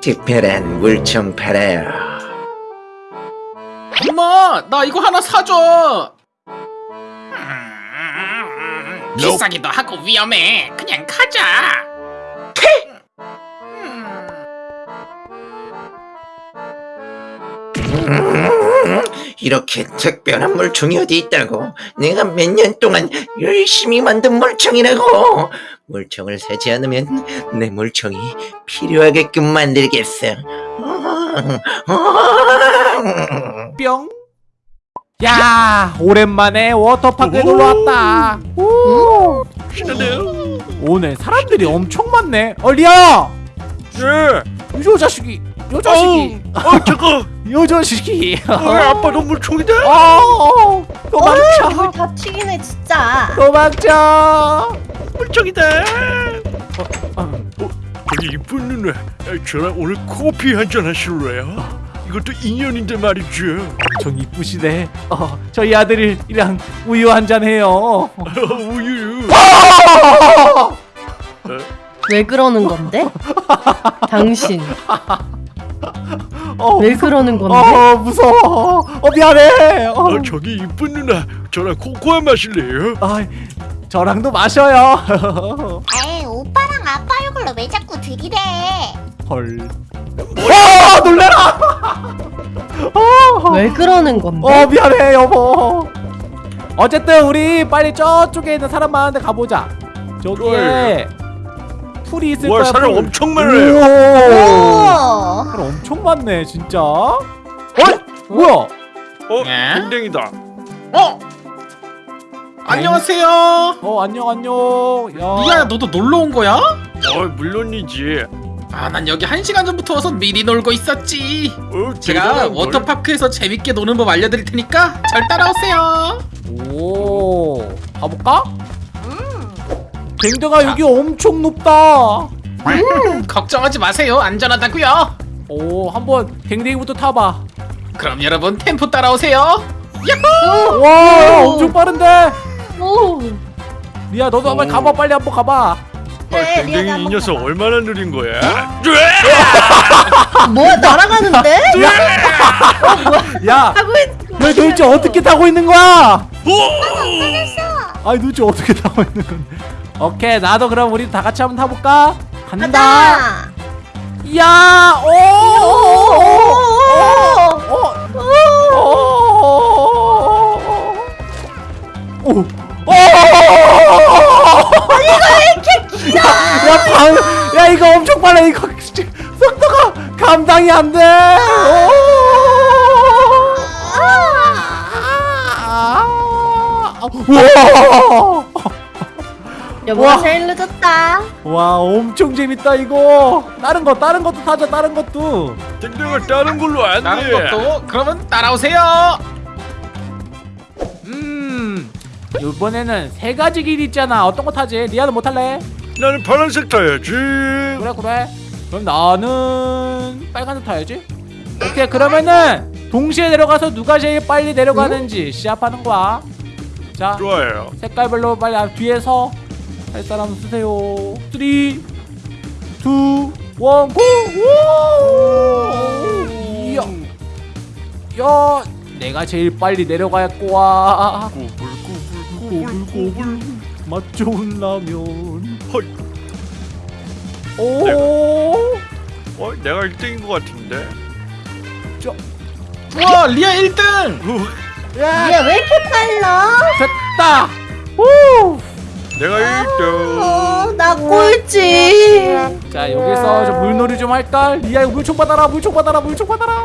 특별한 물총 팔아요. 엄마 나 이거 하나 사줘. 비싸기도 하고 위험해. 그냥 가자 이렇게 특별한 물총이 어디 있다고? 내가 몇 년 동안 열심히 만든 물총이라고. 물총을 사지 않으면 내 물총이 필요하게끔 만들겠어. 뿅. 야, 오랜만에 워터파크에 놀러 왔다. 오늘 사람들이 엄청 많네. 얼리야, 예. 요 자식이, 요 자식이, 어, 잠깐. 요 자식이. 어, 아빠 너물 총이다. 어, 도망쳐, 물다 튀기네 진짜. 도망쳐. 물총이다. 어, 저기 이쁜 누나, 아, 저랑 오늘 커피 한잔 하실래요? 이것도 인연인데 말이죠. 좀 이쁘시네. 어, 저희 아들이랑 우유 한잔 해요. 어, 우유. 왜 그러는 건데? 당신 어, 왜 그러는 건데? 어, 무서워. 어, 미안해. 어. 어, 저기 이쁜 누나, 저랑 코코아 마실래요? 아, 저랑도 마셔요. 에이 오빠랑 아빠 얼굴로 왜 자꾸 들이대 헐. 와 놀래라. 어, 왜 그러는 건데? 어 미안해 여보. 어쨌든 우리 빨리 저쪽에 있는 사람 많은데 가보자. 저기에 풀이 있을 와, 거야. 사람 풀. 엄청 많아요. 오. 오. 사람 엄청 많네 진짜. 어? 뭐야? 어, 예? 댕댕이다. 어? 안녕하세요 어 안녕 안녕. 야. 리아야 너도 놀러 온 거야? 어, 물론이지. 아 난 여기 한 시간 전부터 와서 미리 놀고 있었지 어, 제가. 워터파크에서 재밌게 노는 법 알려드릴 테니까 잘 따라오세요 오. 가볼까? 댕댕아 여기 엄청 높다. 음, 걱정하지 마세요 안전하다고요 오 한번 댕댕이부터 타봐. 그럼 여러분 템포 따라오세요 와 엄청 빠른데. 오. 리아 너도 한번 오. 가봐 빨리 한번 가봐. 아, 네, 리아가 댕댕이 이 한번 녀석 가봐. 얼마나 느린 거야? 뭐야 날아가는데? 야, 하고 있. 너 도대체 어떻게 타고 있는 거야? 오! 아니 도대체 어떻게 타고 있는 건데? 오케이 나도 그럼 우리 다 같이 한번 타볼까? 간다. 가자. 야, 오, 오, 오. 오, 오, 오, 오. 야, 야, 방, 야 이거 엄청 빨라 이거 속도가 감당이 안 돼. 오. 여보가 우와. 제일 늦었다. 와 엄청 재밌다 이거. 다른 거 다른 것도 타자 다른 것도. 댕댕아 다른 걸로 안 다른 돼. 것도? 그러면 따라오세요. 음 이번에는 세 가지 길 있잖아. 어떤 거 타지? 리아는 뭐 탈래? 나는 파란색 타야지. 그래 그래. 그럼 나는 빨간색 타야지. 오케이 그러면은 동시에 내려가서 누가 제일 빨리 내려가는지 시합하는 거야. 자 좋아요. 색깔별로 빨리 앞 뒤에서 할 사람 쓰세요 3 2 1 고! 오! 이야 야 내가 제일 빨리 내려갈 거야 꼬불꼬불꼬불꼬불. 맛 좋은 라면 헐. 오 어, 내가 1등인 것 같은데. 우와 리아 1등 야, 얘 왜 이렇게 빨라? 됐다 오! 내가 어, 1등. 나 꼴찌. 자 여기서 좀 물놀이 좀 할까? 리아 물총 받아라 물총 받아라 물총 받아라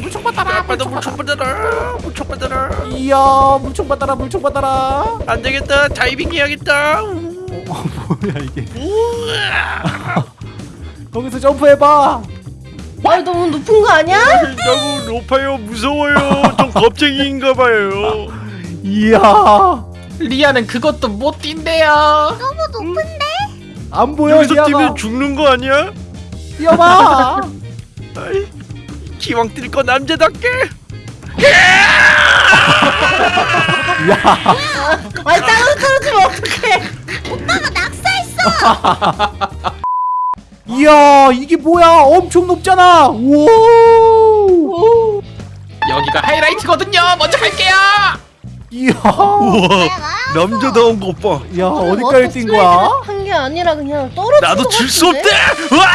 물총 받아라 아빠도 물총 물총 받아라. 물총 받아라. 이야 물총 받아라 물총 받아라 안 되겠다. 다이빙 해야겠다. 어, 뭐야 이게 거기서 점프해봐 말 너무 높은 거 아니야? 너무 높아요. 무서워요. 좀 겁쟁이인가 봐요. 이야 리아는 그것도 못 뛴대요 너무 높은데 안 보여 여기서 리아가 뛰면 죽는 거 아니야? 뛰어봐 아이, 기왕 뛸 거 남자답게. 아니 땅으로 떨어지면 어떡해? 오빠가 낙사했어 이야 이게 뭐야 엄청 높잖아 우와 오. 여기가 하이라이트거든요. 먼저 갈게요. 이야 우와 남자다운 것 봐. 야 어디까지 뛴 거야 한게 아니라 그냥 떨어진 나도 것질 수? 없대. 와!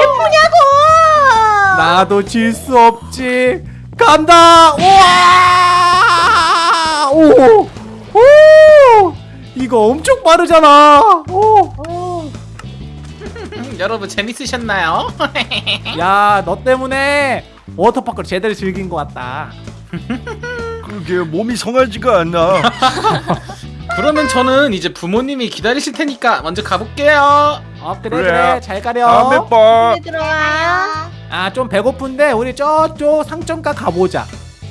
예쁘냐고. 나도 질 수 없지 간다 우와 오! 오! 이거 엄청 빠르잖아 오! 어. 음, 여러분 재밌으셨나요? 야 너 때문에 워터파크를 제대로 즐긴 것 같다 그게 몸이 성하지가 않아. 그러면 저는 이제 부모님이 기다리실 테니까 먼저 가볼게요. 어 그래 그래. 그래 잘 가렴 다음에 봐. 네, 들어와. 아좀 배고픈데 우리 저쪽 상점가 가보자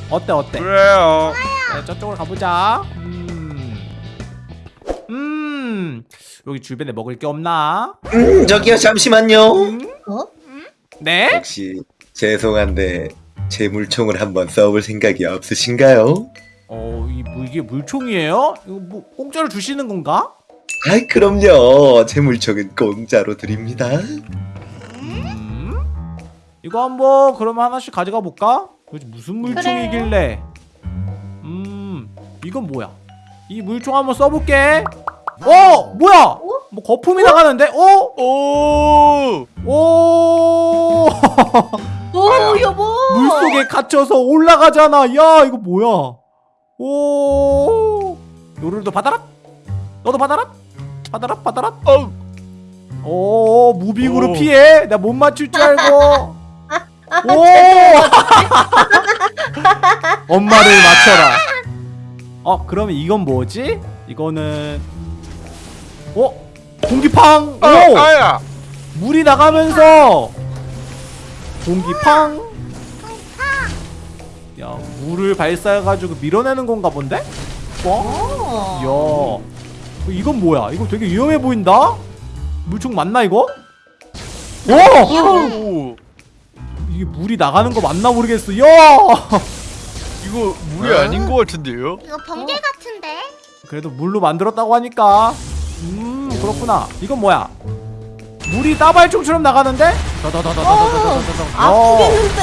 어때 어때 그래요. 네, 저쪽으로 가보자 음. 음 여기 주변에 먹을 게 없나 음 저기요 잠시만요 어? 네 혹시 죄송한데 제 물총을 한번 써볼 생각이 없으신가요? 어, 이 뭐, 이게 물총이에요? 이거 뭐 공짜로 주시는 건가? 아이 그럼요 제 물총은 공짜로 드립니다 음? 이거 한번 그러면 하나씩 가져가 볼까? 도대체 무슨 물총이길래? 음, 이건 뭐야? 이 물총 한번 써볼게. 어, 뭐야? 뭐 거품이 나가는데? 어? 오! 오! 오 여보. 물 속에 갇혀서 올라가잖아. 야, 이거 뭐야? 오! 요를도 받아라. 너도 받아라. 받아라, 받아라. 어, 오, 무빙으로 오. 피해. 나 못 맞출 줄 알고. 오! 엄마를 맞춰라. 어, 그러면 이건 뭐지? 이거는 어? 공기팡. 오! 아, 아야. 물이 나가면서 공기 팡. 야, 물을 발사해가지고 밀어내는 건가 본데? 어? 야, 이건 뭐야? 이거 되게 위험해 보인다. 물총 맞나 이거? 오! 오! 이게 물이 나가는 거 맞나 모르겠어. 야! 이거 물이 아닌 것 같은데요? 이거 번개 같은데? 그래도 물로 만들었다고 하니까. 음, 그렇구나. 이건 뭐야? 물이 따발총처럼 나가는데? 아프겠는데.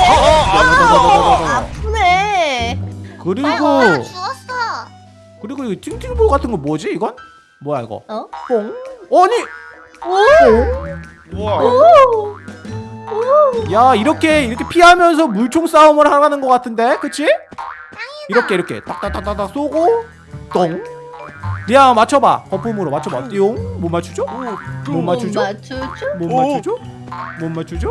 아프네. 그리고. 그리고 이 팅팅볼 같은 거 뭐지 이건? 뭐야 이거? 어? 뽕? 아니! 야 이렇게 이렇게 피하면서 물총 싸움을 하라는 것 같은데, 그치? 이렇게 이렇게 딱딱딱딱 쏘고 똥. 야 맞춰봐 거품으로 맞춰봐 띠용 못 맞추죠? 못 맞추죠? 맞추죠? 못 오. 맞추죠? 못 맞추죠?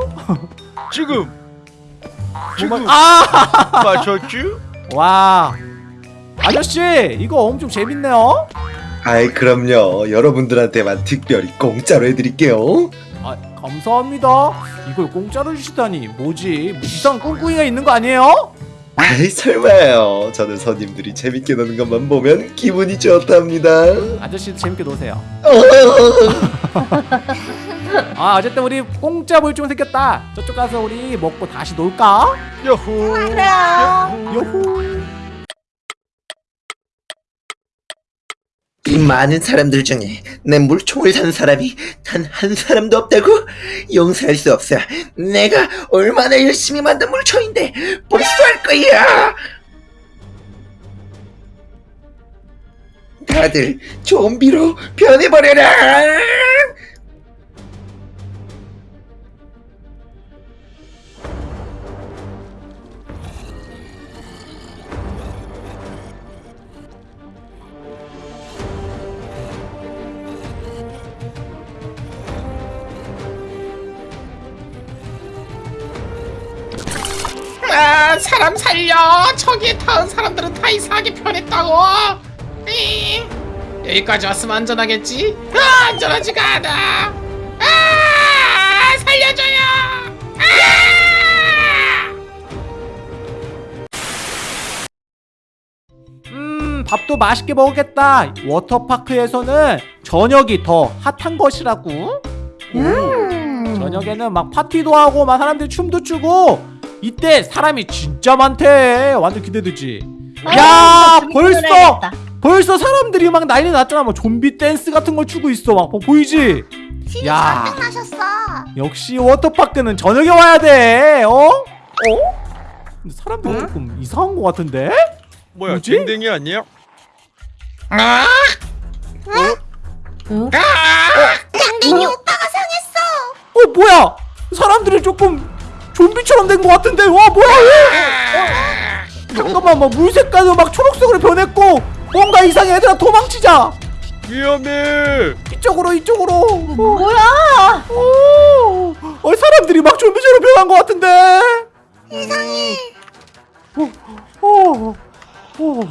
지금 못 지금 맞... 아! 맞췄지? 와 아저씨 이거 엄청 재밌네요 아이 그럼요 여러분들한테만 특별히 공짜로 해드릴게요 아 감사합니다 이걸 공짜로 주시다니 뭐지 뭐 이상한 꿍꿍이가 있는 거 아니에요? 아이 설마요 저는 손님들이 재밌게 노는 것만 보면 기분이 좋답니다 아저씨도 재밌게 노세요 아 어쨌든 우리 공짜 물총 생겼다 저쪽 가서 우리 먹고 다시 놀까? 야호. 그래요. 요후 이 많은 사람들 중에 내 물총을 산 사람이 단 한 사람도 없다고? 용서할 수 없어 내가 얼마나 열심히 만든 물총인데 복수할 거야. 다들 좀비로 변해버려라 아, 사람 살려. 저기에 타은 사람들은 다 이상하게 변했다고. 에이, 여기까지 왔으면 안전하겠지? 아, 안전하지가 않아. 아, 살려줘요. 아! 음 밥도 맛있게 먹겠다 워터파크에서는 저녁이 더 핫한 것이라고 음. 저녁에는 막 파티도 하고 막 사람들이 춤도 추고 이때 사람이 진짜 많대 완전 기대되지 아, 야 벌써. 벌써 사람들이 막 난리 났잖아 막 좀비 댄스 같은 걸 추고 있어 막 보- 보이지? 야. 나셨어. 역시 워터파크는 저녁에 와야 돼 어? 어? 근데 사람들이 조금 이상한 것 같은데? 뭐야 뭐지? 댕댕이 아니야? 아! 응? 댕댕이 오빠가 상했어. 어 뭐야 사람들이 조금 좀비처럼 된 것 같은데. 와 뭐야 얘 잠깐만 막 물 색깔도 막 초록색으로 변했고 뭔가 이상해. 얘들아 도망치자. 위험해. 이쪽으로 이쪽으로. 어, 뭐야? 오, 어, 사람들이 막 좀비처럼 변한 것 같은데. 이상해. 어, 어, 어.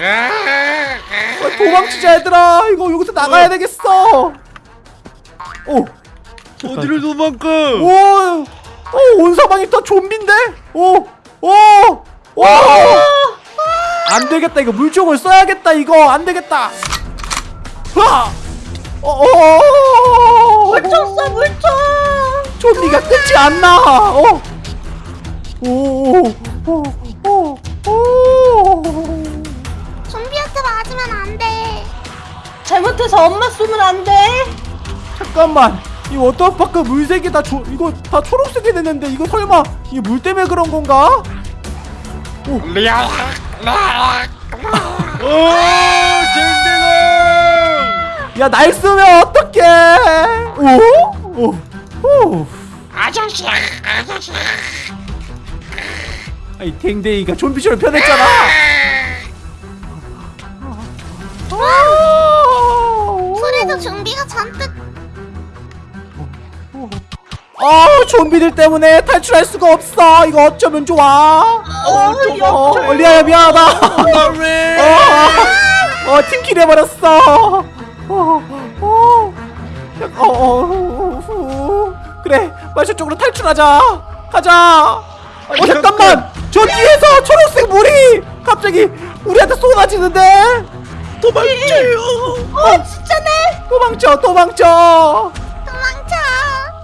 아, 도망치자 얘들아. 이거 여기서 나가야 되겠어. 오, 어디를 도망가? 오, 오, 온 사방이 다 좀비인데? 오, 오, 오! 안 되겠다, 이거 물총을 써야겠다, 이거 안 되겠다. 하! 어, 어, 물총 써 물총. 좀비가 끝이 안 나. 어, 오, 오, 오, 오, 오. 좀비한테 맞으면 안 돼. 잘못해서 엄마 쏘면 안 돼. 잠깐만. 이 워터파크 물색이 다 조, 이거 다 초록색이 됐는데 이거 설마 이게 물 때문에 그런 건가? 리아 어 댕댕아 야날 쏘면 어떡해 오? 오? 오? 아저씨 아저씨 아이 댕댕이가 좀비처럼 변했잖아 그래도 좀비가 잔뜩. 아 좀비들 때문에 탈출할 수가 없어. 이거 어쩌면 좋아? 어, 어 리아야 미안하다. 왜 어, 어 팀킬 해버렸어. 어, 어, 어, 어, 후. 그래 빨리 저쪽으로 탈출하자. 가자. 어 잠깐만. 저 뒤에서 초록색 물이 갑자기 우리한테 쏟아지는데. 도망쳐요. 어 진짜네. 도망쳐 도망쳐.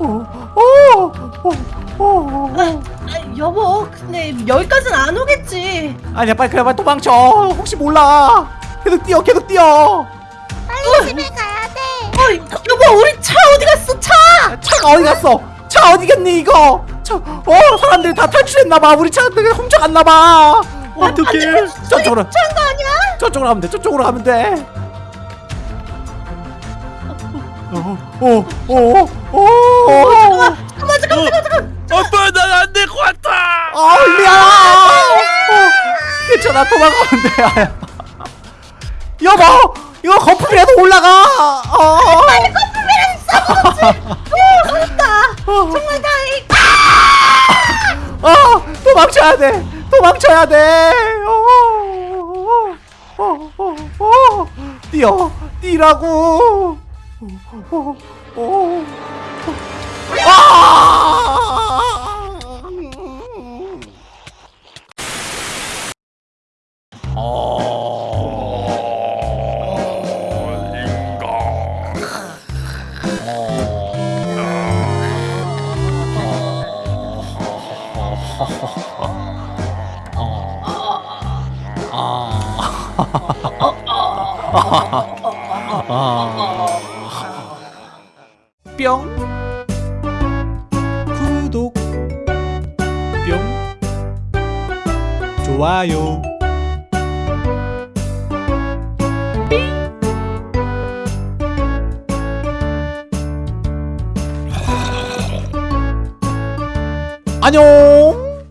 도망쳐. 어, 어, 어, 어, 어. 아, 여보 근데 여기까지는 안 오겠지. 아니야 빨리 그래 빨리 도망쳐. 혹시 몰라. 계속 뛰어 계속 뛰어. 빨리 집에 가야 돼. 어 여보 우리 차 어디 갔어? 차? 차가 어디 갔어? 차 어디 갔니 이거? 차 어 사람들이 다 탈출했나봐. 우리 차 훔쳐갔나봐. 어떡해. 저쪽으로. 차인 거 아니야? 저쪽으로 가면 돼 저쪽으로 가면 돼. 어, 오오오오 잠깐만 잠깐만 잠깐만 잠깐만. 아빠 난 안 될 것 같아 아 리아 어, 도망가면 돼. 여보 이거 거품이라도 올라가 어. 빨리 정말 다행. 어, 도망쳐야 돼. 도망쳐야 돼. 어, 어, 어, 어, 뛰어, 뛰라고. 어, 어, 어. 뿅. 구독. 뿅. 좋아요. 안녕